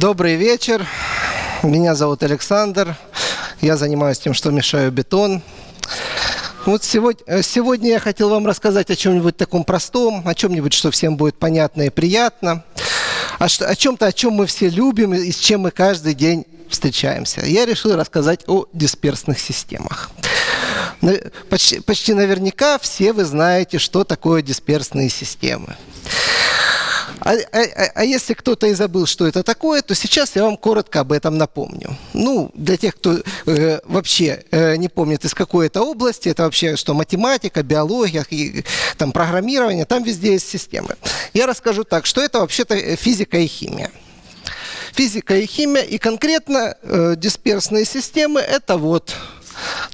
Добрый вечер. Меня зовут Александр. Я занимаюсь тем, что мешаю бетон. Вот сегодня, э, сегодня я хотел вам рассказать о чем-нибудь таком простом, о чем-нибудь, что всем будет понятно и приятно, о, о чем-то, о чем мы все любим и с чем мы каждый день встречаемся. Я решил рассказать о дисперсных системах. Почти, почти наверняка все вы знаете, что такое дисперсные системы. А, а, а, а если кто-то и забыл, что это такое, то сейчас я вам коротко об этом напомню. Ну, для тех, кто э, вообще э, не помнит, из какой это области, это вообще что математика, биология, и, там, программирование, там везде есть системы. Я расскажу так, что это вообще-то физика и химия. Физика и химия, и конкретно э, дисперсные системы – это вот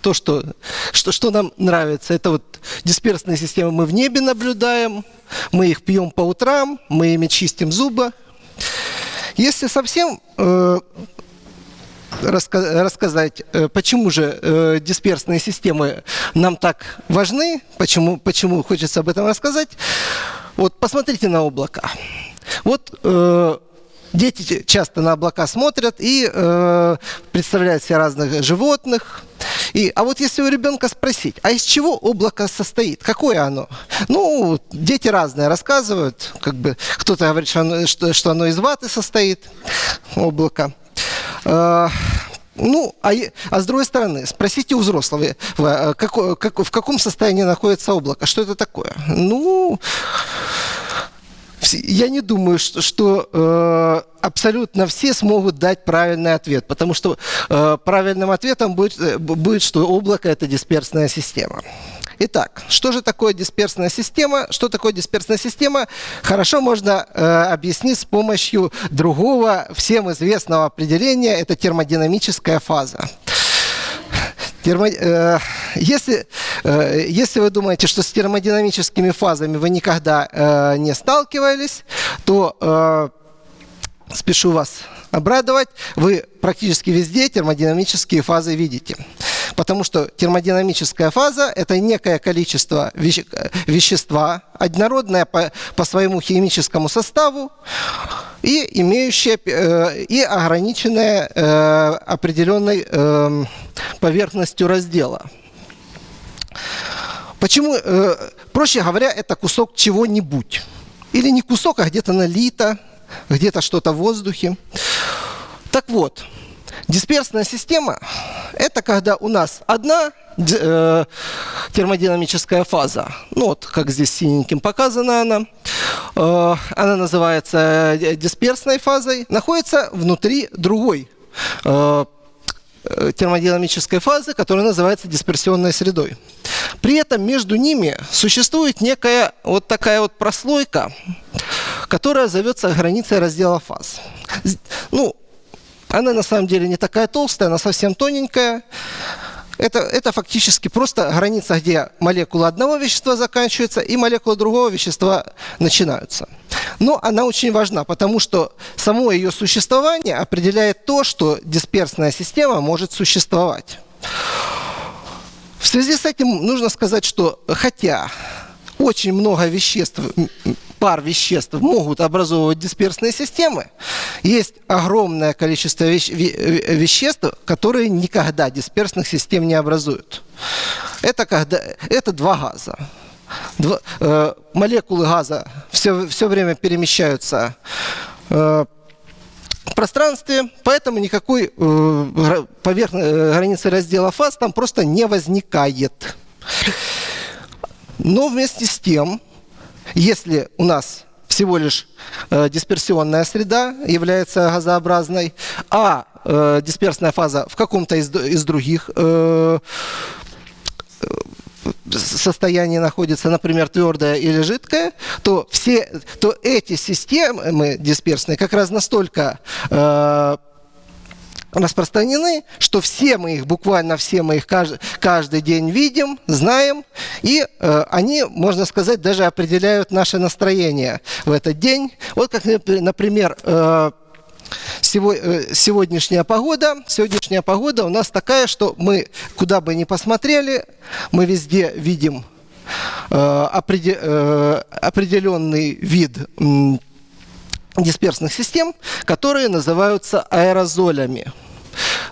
то, что, что, что нам нравится. Это вот дисперсные системы мы в небе наблюдаем, мы их пьем по утрам, мы ими чистим зубы. Если совсем э, раска рассказать, э, почему же э, дисперсные системы нам так важны, почему, почему хочется об этом рассказать, вот посмотрите на облака. Вот э, дети часто на облака смотрят и э, представляют себе разных животных. И, а вот если у ребенка спросить, а из чего облако состоит, какое оно? Ну, дети разные рассказывают, как бы кто-то говорит, что оно, что, что оно из ваты состоит, облако. Э, ну, а, а с другой стороны, спросите у взрослого, э, как, как, в каком состоянии находится облако, что это такое? Ну, я не думаю, что, что э, абсолютно все смогут дать правильный ответ, потому что э, правильным ответом будет, э, будет, что облако – это дисперсная система. Итак, что же такое дисперсная система? Что такое дисперсная система? Хорошо можно э, объяснить с помощью другого всем известного определения – это термодинамическая фаза. Термо, э, если, э, если вы думаете, что с термодинамическими фазами вы никогда э, не сталкивались, то спешу вас обрадовать, вы практически везде термодинамические фазы видите. Потому что термодинамическая фаза – это некое количество веще вещества, однородное по, по своему химическому составу и имеющее э, и ограниченное э, определенной э, поверхностью раздела. Почему? Э, проще говоря, это кусок чего-нибудь. Или не кусок, а где-то налито, где-то что-то в воздухе. Так вот, дисперсная система – это когда у нас одна э, термодинамическая фаза, ну вот как здесь синеньким показана она, э, она называется э, дисперсной фазой, находится внутри другой термодинамической фазы, которая называется дисперсионной средой. При этом между ними существует некая вот такая вот прослойка, которая зовется границей раздела фаз. Ну, она на самом деле не такая толстая, она совсем тоненькая. Это, это фактически просто граница, где молекула одного вещества заканчивается и молекулы другого вещества начинаются. Но она очень важна, потому что само ее существование определяет то, что дисперсная система может существовать. В связи с этим нужно сказать, что хотя очень много веществ, пар веществ могут образовывать дисперсные системы, есть огромное количество веществ, которые никогда дисперсных систем не образуют. Это, когда, это два газа. Два, э, молекулы газа все, все время перемещаются э, в пространстве, поэтому никакой э, поверх, э, границы раздела фаз там просто не возникает. Но вместе с тем, если у нас всего лишь э, дисперсионная среда является газообразной, а э, дисперсная фаза в каком-то из, из других э, состоянии находится, например, твердая или жидкая, то, все, то эти системы дисперсные как раз настолько э, распространены, что все мы их, буквально все мы их каждый, день видим, знаем, и э, они, можно сказать, даже определяют наше настроение в этот день. Вот как, например, э, э, сегодняшняя погода. Сегодняшняя погода у нас такая, что мы куда бы ни посмотрели, мы везде видим определенный вид дисперсных систем, которые называются аэрозолями.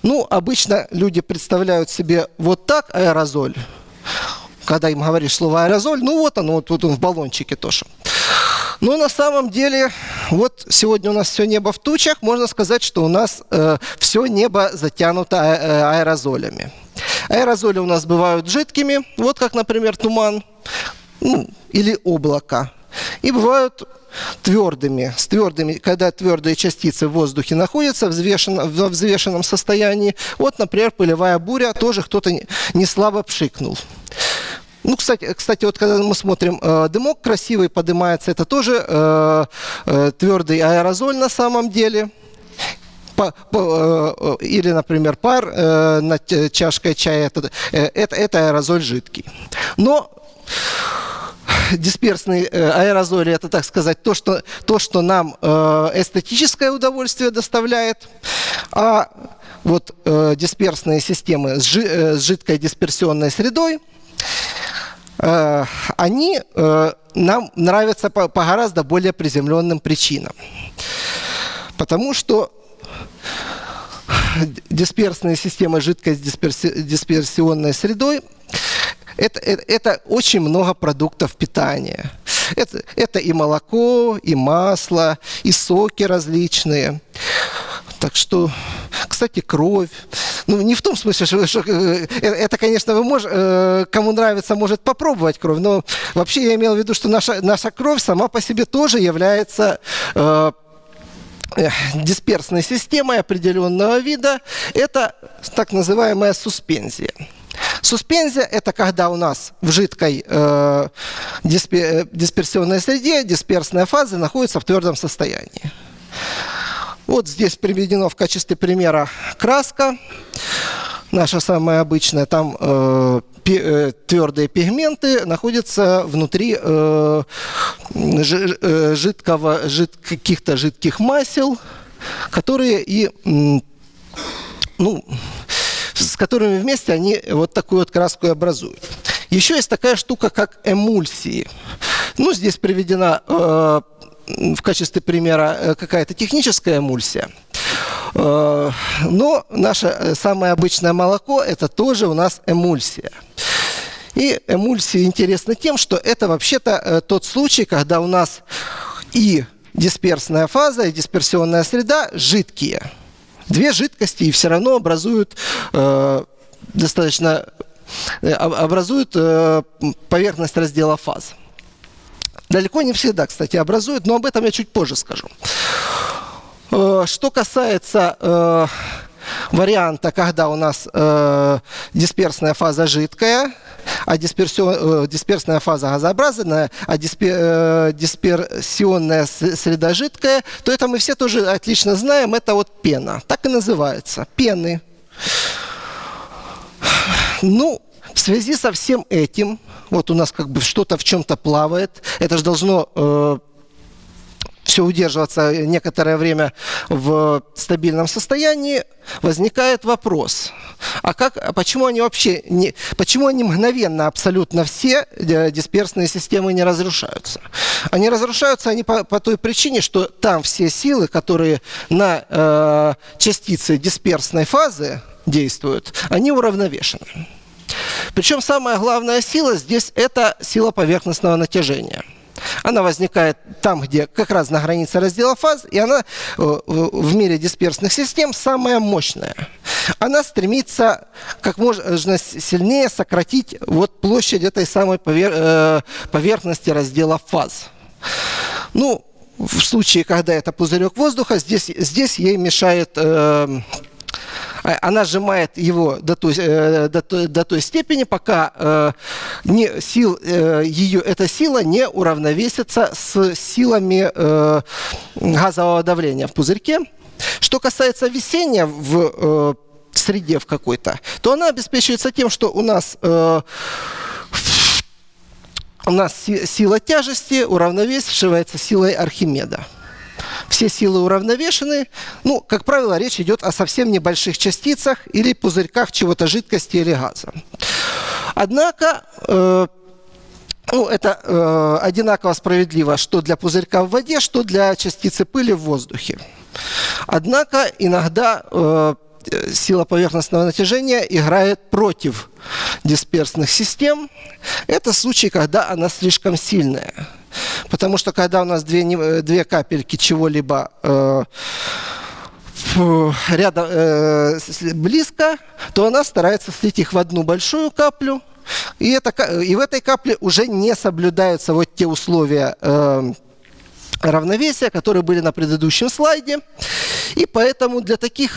Ну, обычно люди представляют себе вот так аэрозоль, когда им говоришь слово аэрозоль, ну вот оно, вот, вот он в баллончике тоже. Но на самом деле, вот сегодня у нас все небо в тучах, можно сказать, что у нас э, все небо затянуто а, э, аэрозолями. Аэрозоли у нас бывают жидкими, вот как, например, туман ну, или облако. И бывают твердыми, с твердыми, когда твердые частицы в воздухе находятся в взвешенном, в взвешенном состоянии. Вот, например, пылевая буря, тоже кто-то не слабо пшикнул. Ну, кстати, кстати, вот когда мы смотрим, э, дымок красивый поднимается, это тоже э, э, твердый аэрозоль на самом деле. По, по, э, или, например, пар э, над чашкой чая, это, э, это, это аэрозоль жидкий. Но дисперсные э, аэрозоли, это, так сказать, то, что, то, что нам э, эстетическое удовольствие доставляет. А вот э, дисперсные системы с, жи, с жидкой дисперсионной средой, они нам нравятся по гораздо более приземленным причинам. Потому что дисперсные системы жидкой дисперсионной средой это, это, это очень много продуктов питания. Это, это и молоко, и масло, и соки различные. Так что, кстати, кровь. Ну, не в том смысле, что, что э, это, конечно, вы мож, э, кому нравится, может попробовать кровь, но вообще я имел в виду, что наша, наша кровь сама по себе тоже является э, э дисперсной системой определенного вида. Это так называемая суспензия. Суспензия – это когда у нас в жидкой э, дисперсионной среде дисперсная фаза находится в твердом состоянии. Вот здесь приведено в качестве примера краска, наша самая обычная. Там э, э, твердые пигменты находятся внутри э, э жид, каких-то жидких масел, которые и ну, с которыми вместе они вот такую вот краску образуют. Еще есть такая штука, как эмульсии. Ну, здесь приведена э, в качестве примера э, какая-то техническая эмульсия. Э, но наше э, самое обычное молоко – это тоже у нас эмульсия. И эмульсия интересна тем, что это вообще-то тот случай, когда у нас и дисперсная фаза, и дисперсионная среда жидкие – две жидкости и все равно образуют э, достаточно э, образуют э, поверхность раздела фаз. Далеко не всегда, кстати, образуют, но об этом я чуть позже скажу. Э, что касается э, варианта, когда у нас э, дисперсная фаза жидкая, а дисперсион, э, дисперсная фаза газообразная, а диспер, э, дисперсионная среда жидкая, то это мы все тоже отлично знаем, это вот пена. Так и называется, пены. Ну, в связи со всем этим, вот у нас как бы что-то в чем-то плавает, это же должно э, все удерживаться некоторое время в стабильном состоянии, возникает вопрос, а как, а почему они вообще, не, почему они мгновенно абсолютно все э, дисперсные системы не разрушаются? Они разрушаются они по, по той причине, что там все силы, которые на э, частицы дисперсной фазы действуют, они уравновешены. Причем самая главная сила здесь это сила поверхностного натяжения – она возникает там, где как раз на границе раздела фаз, и она э, в мире дисперсных систем самая мощная. Она стремится как можно сильнее сократить вот площадь этой самой э, поверхности раздела фаз. Ну, в случае, когда это пузырек воздуха, здесь, здесь ей мешает э, она сжимает его до той, э, до до той степени, пока э, не, сил, э, ее, эта сила не уравновесится с силами газового давления в пузырьке. Что касается весения в среде в какой-то, то она обеспечивается тем, что у нас у нас сила тяжести уравновешивается силой Архимеда все силы уравновешены. Ну, как правило, речь идет о совсем небольших частицах или пузырьках чего-то жидкости или газа. Однако, э, ну, это э, одинаково справедливо, что для пузырька в воде, что для частицы пыли в воздухе. Однако иногда э, сила поверхностного натяжения играет против дисперсных систем. Это случай, когда она слишком сильная. Потому что когда у нас две, э, две капельки чего-либо э, рядом, э, близко, то она старается слить их в одну большую каплю. И, это, и в этой капле уже не соблюдаются вот те условия э, равновесия, которые были на предыдущем слайде. И поэтому для таких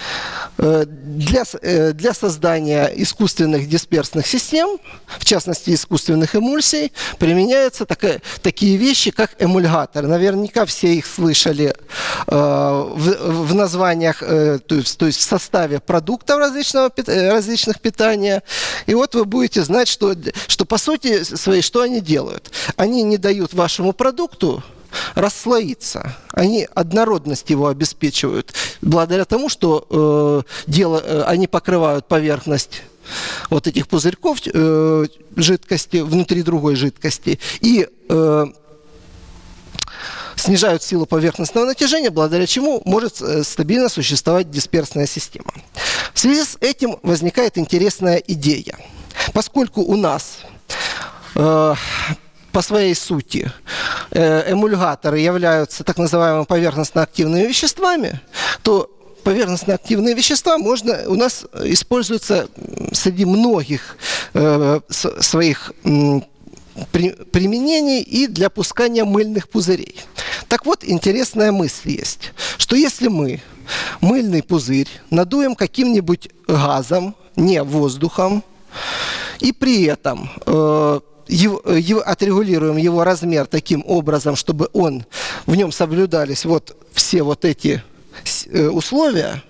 Э, для, э, для создания искусственных дисперсных систем, в частности искусственных эмульсий, применяются такая, такие вещи, как эмульгатор. Наверняка все их слышали э, в, в названиях, э, то, есть, то есть в составе продуктов различного, э, различных питания. И вот вы будете знать, что, что по сути своей, что они делают. Они не дают вашему продукту расслоиться. Они однородность его обеспечивают благодаря тому, что э, дело, э, они покрывают поверхность вот этих пузырьков э, жидкости внутри другой жидкости и э, снижают силу поверхностного натяжения, благодаря чему может э, стабильно существовать дисперсная система. В связи с этим возникает интересная идея. Поскольку у нас э, по своей сути э, эмульгаторы являются так называемыми поверхностно-активными веществами, то поверхностно-активные вещества можно, у нас используются среди многих э, своих э, при, применений и для пускания мыльных пузырей. Так вот, интересная мысль есть, что если мы мыльный пузырь надуем каким-нибудь газом, не воздухом, и при этом э, его, его, отрегулируем его размер таким образом, чтобы он, в нем соблюдались вот все вот эти э, условия,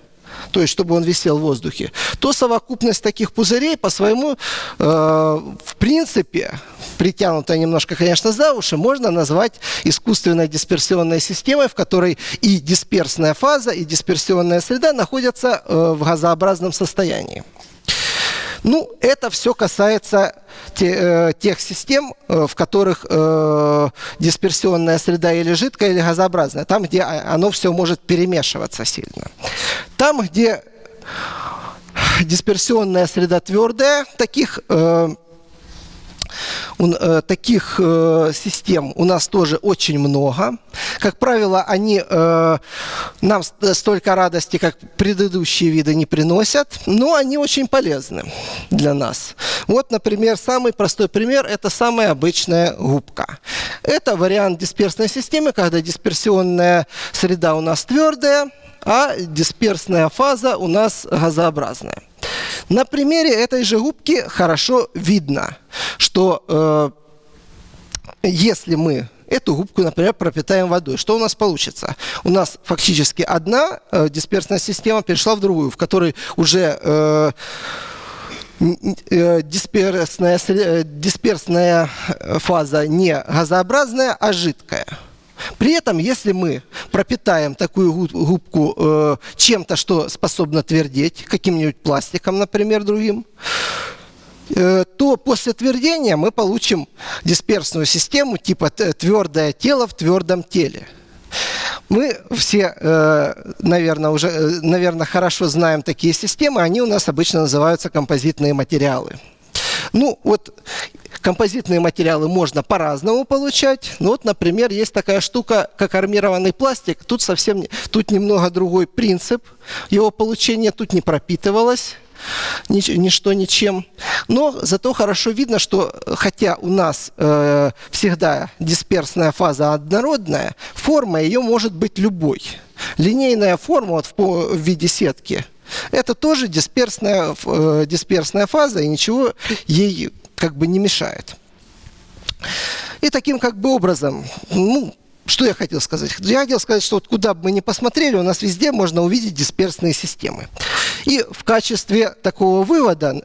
то есть чтобы он висел в воздухе, то совокупность таких пузырей по своему, э, в принципе, притянутая немножко, конечно, за уши, можно назвать искусственной дисперсионной системой, в которой и дисперсная фаза, и дисперсионная среда находятся э, в газообразном состоянии. Ну, это все касается те, э, тех систем, э, в которых э, дисперсионная среда или жидкая, или газообразная. Там, где оно все может перемешиваться сильно. Там, где дисперсионная среда твердая, таких э, таких э, систем у нас тоже очень много. Как правило, они э, нам столько радости, как предыдущие виды, не приносят, но они очень полезны для нас. Вот, например, самый простой пример – это самая обычная губка. Это вариант дисперсной системы, когда дисперсионная среда у нас твердая, а дисперсная фаза у нас газообразная. На примере этой же губки хорошо видно, что э, если мы эту губку, например, пропитаем водой. Что у нас получится? У нас фактически одна э, дисперсная система перешла в другую, в которой уже э, э дисперсная, э, дисперсная фаза не газообразная, а жидкая. При этом, если мы пропитаем такую губку э, чем-то, что способно твердеть, каким-нибудь пластиком, например, другим, э, то после твердения мы получим дисперсную систему типа твердое тело в твердом теле. Мы все, э, наверное, уже, э, наверное, хорошо знаем такие системы. Они у нас обычно называются композитные материалы. Ну, вот Композитные материалы можно по-разному получать. Ну, вот, например, есть такая штука, как армированный пластик. Тут совсем, тут немного другой принцип. Его получение тут не пропитывалось ничто ничем. Но зато хорошо видно, что хотя у нас э, всегда дисперсная фаза однородная, форма ее может быть любой. Линейная форма вот в, в виде сетки – это тоже дисперсная, э, дисперсная фаза, и ничего ей как бы не мешает. И таким как бы образом, ну, что я хотел сказать? Я хотел сказать, что вот куда бы мы ни посмотрели, у нас везде можно увидеть дисперсные системы. И в качестве такого вывода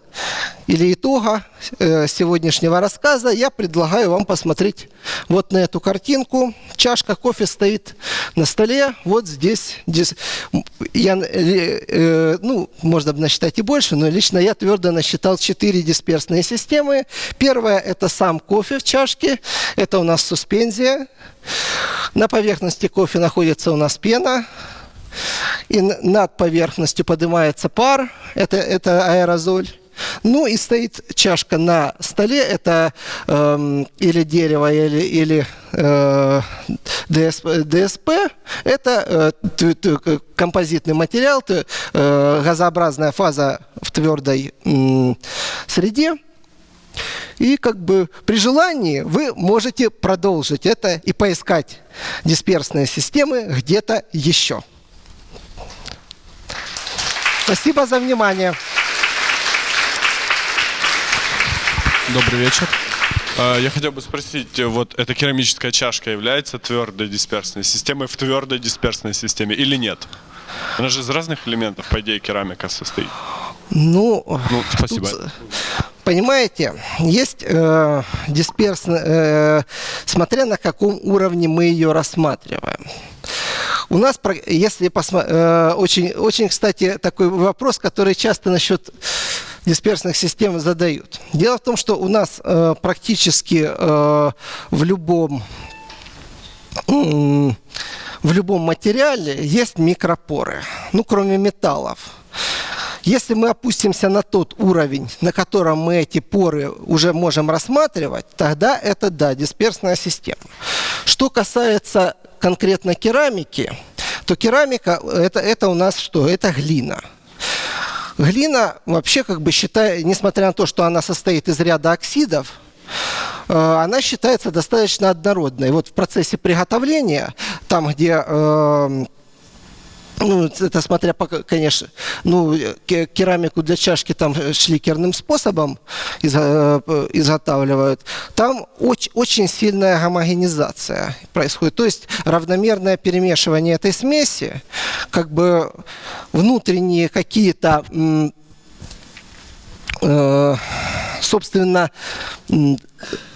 или итога э, сегодняшнего рассказа я предлагаю вам посмотреть вот на эту картинку. Чашка кофе стоит на столе. Вот здесь, здесь я, э, ну, можно бы насчитать и больше, но лично я твердо насчитал четыре дисперсные системы. Первая – это сам кофе в чашке. Это у нас суспензия. На поверхности кофе находится у нас пена. И над поверхностью поднимается пар. Это, это аэрозоль. Ну и стоит чашка на столе, это э, или дерево, или, или э, ДСП, ДСП, это э, композитный материал, э, газообразная фаза в твердой э, среде. И как бы при желании вы можете продолжить это и поискать дисперсные системы где-то еще. Спасибо за внимание. Добрый вечер. А, я хотел бы спросить, вот эта керамическая чашка является твердой дисперсной системой в твердой дисперсной системе или нет? Она же из разных элементов, по идее, керамика состоит. Ну, ну спасибо. Тут, понимаете, есть э, дисперсная, э, смотря на каком уровне мы ее рассматриваем. У нас, если посмотреть, э, очень, очень, кстати, такой вопрос, который часто насчет дисперсных систем задают. Дело в том, что у нас э, практически э, в любом э, в любом материале есть микропоры, ну кроме металлов. Если мы опустимся на тот уровень, на котором мы эти поры уже можем рассматривать, тогда это, да, дисперсная система. Что касается конкретно керамики, то керамика это, это у нас что? Это глина. Глина вообще, как бы считая, несмотря на то, что она состоит из ряда оксидов, э, она считается достаточно однородной. Вот в процессе приготовления, там, где э, ну, это смотря, по, конечно, ну, керамику для чашки там шликерным способом э, изготавливают. Там очень, очень сильная гомогенизация происходит. То есть равномерное перемешивание этой смеси, как бы внутренние какие-то э, собственно,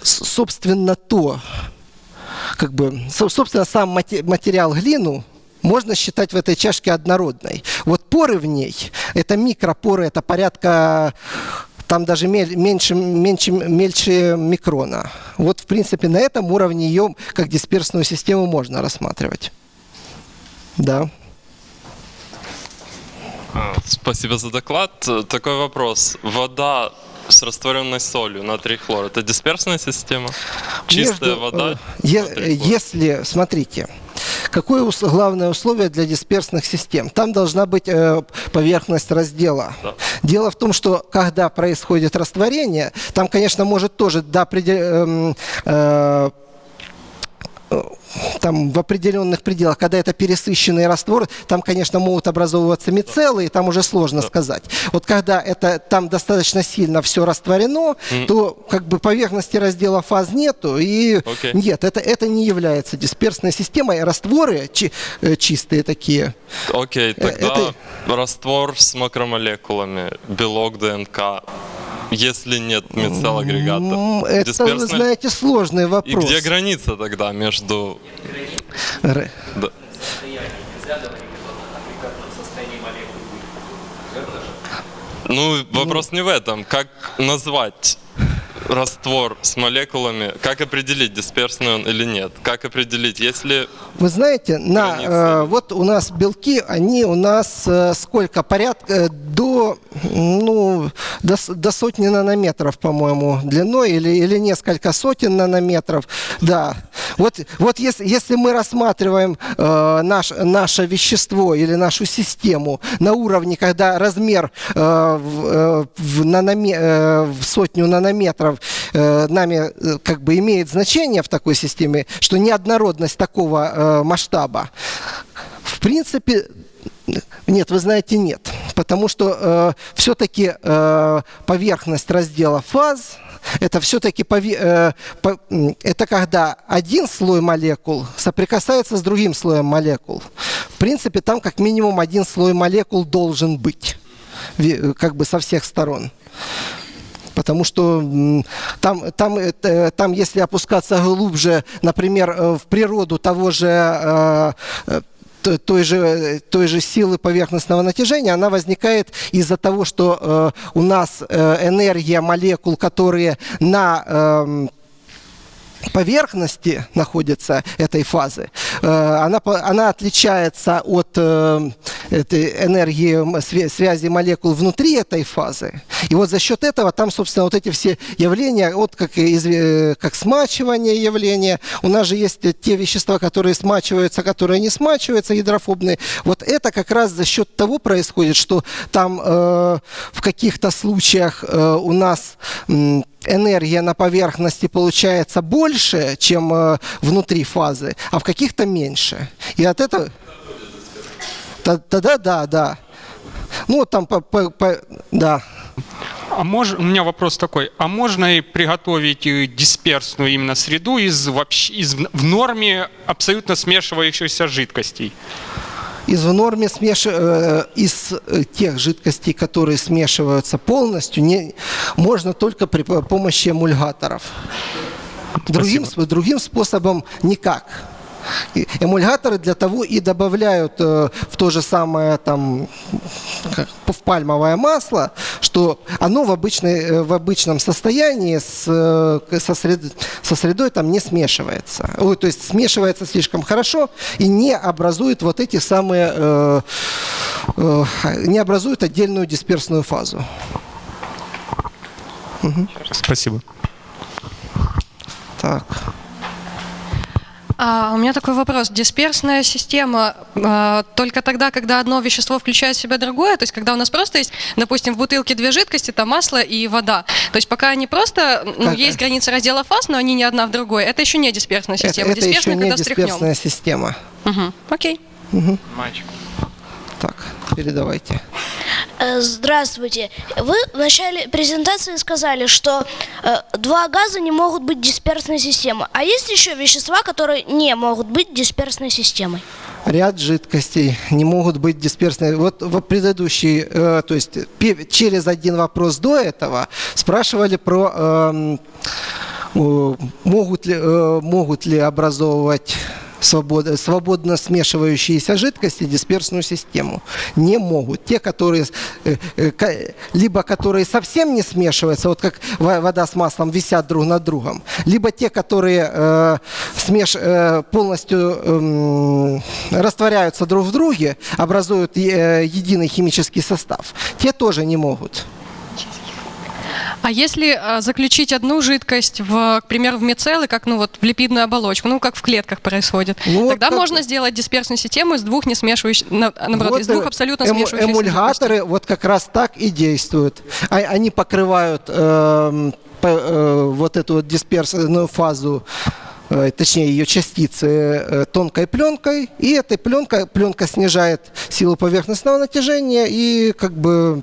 собственно то, как бы, собственно, сам материал глину, можно считать в этой чашке однородной. Вот поры в ней, это микропоры, это порядка там даже меньше, меньше, мельче микрона. Вот, в принципе, на этом уровне ее как дисперсную систему можно рассматривать. Да. А, спасибо за доклад. Такой вопрос. Вода с растворенной солью, натрий хлор, это дисперсная система? Чистая Между, вода? Е если, смотрите, Какое главное условие для дисперсных систем? Там должна быть э, поверхность раздела. Да. Дело в том, что когда происходит растворение, там, конечно, может тоже до определенного э, э, там в определенных пределах, когда это пересыщенный раствор, там, конечно, могут образовываться мицеллы, и там уже сложно да. сказать. Вот когда это там достаточно сильно все растворено, mm. то как бы поверхности раздела фаз нету, и okay. нет, это, это не является дисперсной системой. Растворы чи, э, чистые такие. Окей, okay, э, тогда это... раствор с макромолекулами, белок ДНК, если нет мицелл-агрегатов? Это, Дисперсный... вы знаете, сложный вопрос. И где граница тогда между... Р... Да. Ну, вопрос не в этом. Как назвать раствор с молекулами, как определить, дисперсный он или нет? Как определить, если... Вы знаете, на, э, вот у нас белки, они у нас э, сколько? Порядка э, до, ну, до, до сотни нанометров, по-моему, длиной или, или несколько сотен нанометров. Да. Вот, вот если, если мы рассматриваем э, наш, наше вещество или нашу систему на уровне, когда размер э, в, э, в, наноме, э, в сотню нанометров э, нами э, как бы имеет значение в такой системе, что неоднородность такого э, масштаба, в принципе, нет, вы знаете, нет. Потому что э, все-таки э, поверхность раздела фаз это все-таки э, это когда один слой молекул соприкасается с другим слоем молекул. В принципе, там как минимум один слой молекул должен быть, как бы со всех сторон. потому что там, там, это- там если опускаться глубже, например, э, в природу того же э, э, той же, той же силы поверхностного натяжения, она возникает из-за того, что э, у нас э, энергия молекул, которые на эм, поверхности находится этой фазы, э, она, она отличается от э, этой энергии связи молекул внутри этой фазы. И вот за счет этого там, собственно, вот эти все явления, вот как, э, как смачивание явления, у нас же есть э, те вещества, которые смачиваются, которые не смачиваются, гидрофобные. Вот это как раз за счет того происходит, что там э, в каких-то случаях э, у нас м, энергия на поверхности получается больше, чем э, внутри фазы, а в каких-то меньше. И от этого... Тогда да, да. Ну, там, по, по- по- да. А мож, у меня вопрос такой. А можно и приготовить э, дисперсную именно среду из, вообще, из в норме абсолютно смешивающихся жидкостей? Из в норме смеш... э, из э, тех жидкостей, которые смешиваются полностью, не... можно только при по- помощи эмульгаторов. Другим, другим способом никак. Эмульгаторы для того и добавляют э, в то же самое там как, в пальмовое масло, что оно в, обычной, э, в обычном состоянии с, э, со, сред- со средой там не смешивается. Ой, то есть смешивается слишком хорошо и не образует вот эти самые, э, э, не образует отдельную дисперсную фазу. Спасибо. Так. А, у меня такой вопрос. Дисперсная система а, только тогда, когда одно вещество включает в себя другое, то есть когда у нас просто есть, допустим, в бутылке две жидкости, там масло и вода. То есть пока они просто, ну, Как- есть граница раздела фаз, но они не одна в другой, это еще не дисперсная Это, система. это еще Дисперсная, не когда дисперсная система. Мгм. Окей. Мальчик. Так, передавайте. Э, Здравствуйте. Вы в начале презентации сказали, что э, два газа не могут быть дисперсной системой. А есть еще вещества, которые не могут быть дисперсной системой? ряд жидкостей не могут быть дисперсными. Вот в предыдущий, э, то есть через один вопрос до этого спрашивали про эм, э, могут ли, могут ли образовывать свободно, смешивающиеся жидкости дисперсную систему. Не могут. Те, которые э, э, либо которые совсем не смешиваются, вот как во- вода с маслом висят друг над другом, либо те, которые э, смеш, э, полностью эм, растворяются друг в друге, образуют э, единый химический состав. Те тоже не могут. А если а, заключить одну жидкость, в, к примеру, в мицеллы, как ну вот в липидную оболочку, ну как в клетках происходит, Ну, вот тогда как- можно сделать дисперсную систему из двух не смешивающих, на- наоборот, Вот, из двух э, абсолютно эмо- смешивающихся жидкостей. Эмульгаторы вот как раз так и действуют. А- Они покрывают эм, по- э, вот эту вот дисперсную фазу э, точнее ее частицы э, тонкой пленкой, и этой пленкой пленка снижает силу поверхностного натяжения и как бы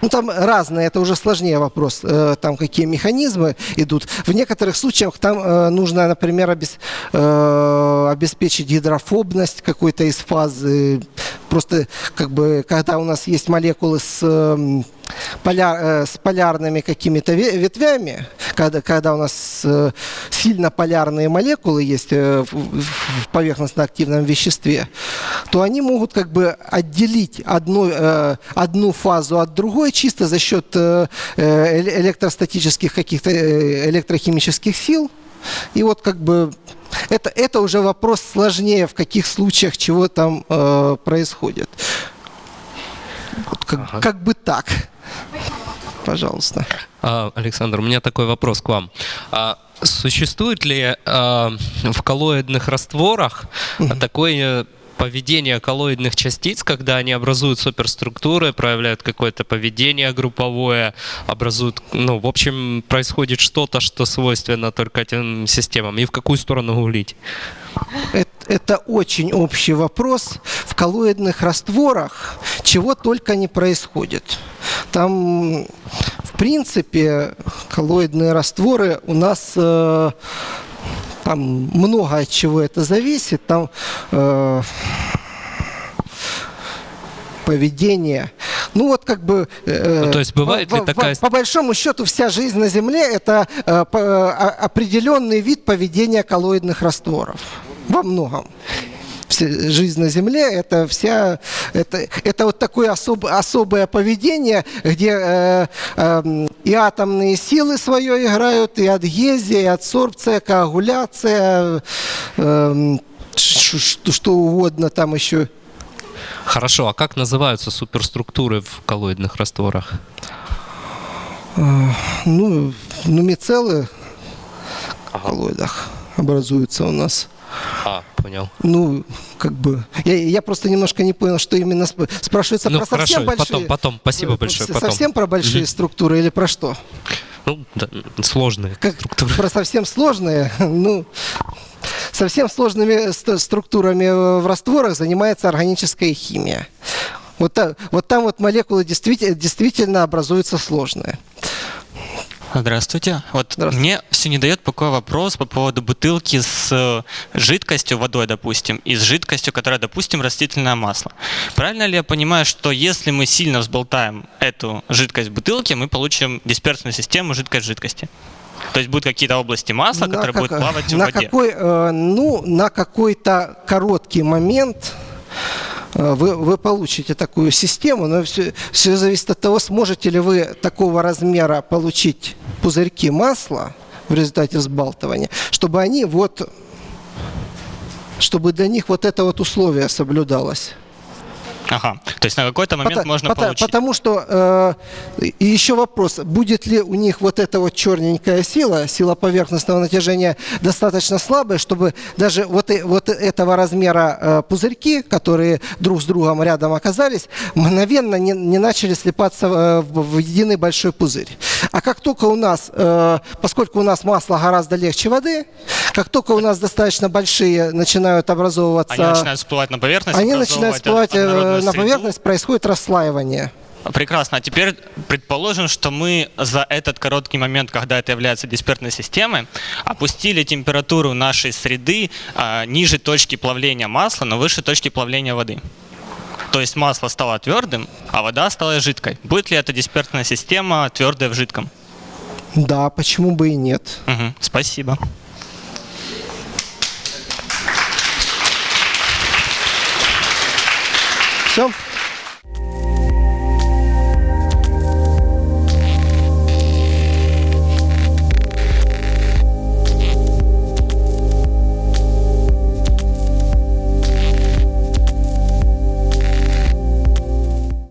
ну, там разные, это уже сложнее вопрос, э, там какие механизмы идут. В некоторых случаях там э, нужно, например, обес- э, обеспечить гидрофобность какой-то из фазы. Просто, как бы, когда у нас есть молекулы с, эм, поля- э, с полярными какими-то ве- ветвями, когда, когда у нас э, сильно полярные молекулы есть э, в, поверхностно-активном веществе, то они могут как бы отделить одну, э, одну фазу от другой чисто за счет э, э, эле- электростатических каких-то э, электрохимических сил. И вот как бы это, это уже вопрос сложнее, в каких случаях чего там э, происходит. Вот как, как бы так. Пожалуйста. А, Александр, у меня такой вопрос к вам. А существует ли а, в коллоидных растворах такое поведение коллоидных частиц, когда они образуют суперструктуры, проявляют какое-то поведение групповое, образуют, ну, в общем, происходит что-то, что свойственно только этим системам, и в какую сторону гулить? Это, очень общий вопрос. В коллоидных растворах чего только не происходит. Там, в принципе, коллоидные растворы у нас э, там много от чего это зависит. Там э, поведение. Ну вот как бы... э, Ну, то есть бывает по, ли такая- По, большому счету вся жизнь на Земле это э, по- определенный вид поведения коллоидных растворов. Во многом. Жизнь на Земле это вся это, это вот такое особ- особое поведение, где э, эм, и атомные силы свое играют, и адгезия, и адсорбция, коагуляция, эм, ш- ш- что угодно там еще. Хорошо, а как называются суперструктуры в коллоидных растворах? Ну, ну мицеллы в коллоидах образуются у нас. А, понял. Ну, как бы, я, я просто немножко не понял, что именно сп- спрашивается Ну про хорошо, совсем большие... потом, потом. Спасибо э, большое. с- Потом. Совсем про большие структуры или про что? Ну, да, сложные Как, структуры. Про совсем сложные, ну, совсем сложными ст- структурами в растворах занимается органическая химия. Вот, та- вот там вот молекулы действительно, действительно образуются сложные. Здравствуйте. Вот Здравствуйте. мне все не дает покоя вопрос по поводу бутылки с э, жидкостью, водой, допустим, и с жидкостью, которая, допустим, растительное масло. Правильно ли я понимаю, что если мы сильно взболтаем эту жидкость в бутылке, мы получим дисперсную систему жидкость жидкости? То есть будут какие-то области масла, На которые как- будут плавать в на воде. Какой, э, ну, на какой-то короткий момент вы, вы получите такую систему, но все, все зависит от того, сможете ли вы такого размера получить пузырьки масла в результате взбалтывания, чтобы они вот, чтобы для них вот это вот условие соблюдалось. Ага. То есть на какой-то момент Пота- можно пота- получить. Потому что, э, и еще вопрос, будет ли у них вот эта вот черненькая сила, сила поверхностного натяжения достаточно слабая, чтобы даже вот, э- вот этого размера э, пузырьки, которые друг с другом рядом оказались, мгновенно не, не начали слипаться э, в, в единый большой пузырь. А как только у нас, э, поскольку у нас масло гораздо легче воды, как только у нас достаточно большие начинают образовываться... Они начинают всплывать на поверхность. они начинают всплывать э, на среду. поверхность, происходит расслаивание. Прекрасно. А теперь предположим, что мы за этот короткий момент, когда это является дисперсной системой, опустили температуру нашей среды а, ниже точки плавления масла, но выше точки плавления воды. То есть масло стало твердым, а вода стала жидкой. Будет ли эта дисперсная система твердая в жидком? Да, почему бы и нет? Мгм. Спасибо. Все?